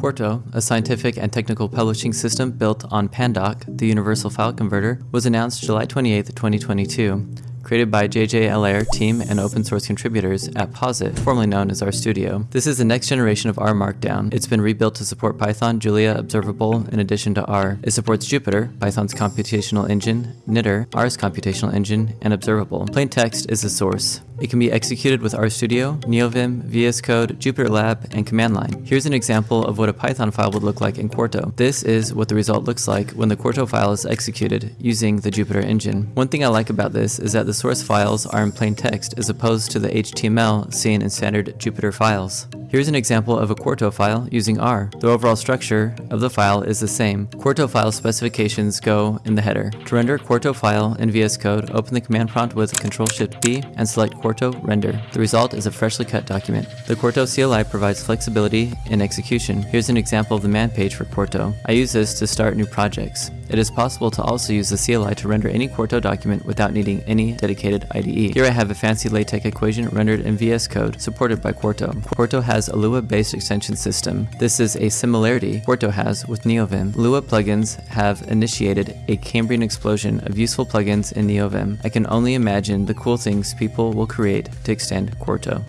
Quarto, a scientific and technical publishing system built on Pandoc, the Universal File Converter, was announced July 28, 2022 created by JJ Allaire team and open source contributors at Posit, formerly known as RStudio. This is the next generation of R Markdown. It's been rebuilt to support Python, Julia, Observable, in addition to R. It supports Jupyter, Python's computational engine, Knitr, R's computational engine, and Observable. Plain text is the source. It can be executed with RStudio, NeoVim, VS Code, JupyterLab, and command line. Here's an example of what a Python file would look like in Quarto. This is what the result looks like when the Quarto file is executed using the Jupyter engine. One thing I like about this is that the source files are in plain text as opposed to the HTML seen in standard Jupyter files. Here's an example of a Quarto file using R. The overall structure of the file is the same. Quarto file specifications go in the header. To render Quarto file in VS Code, open the command prompt with Ctrl-Shift-B and select Quarto Render. The result is a freshly cut document. The Quarto CLI provides flexibility in execution. Here's an example of the man page for Quarto. I use this to start new projects. It is possible to also use the CLI to render any Quarto document without needing any dedicated IDE. Here I have a fancy LaTeX equation rendered in VS Code supported by Quarto. Quarto has a Lua-based extension system. This is a similarity Quarto has with NeoVim. Lua plugins have initiated a Cambrian explosion of useful plugins in NeoVim. I can only imagine the cool things people will create to extend Quarto.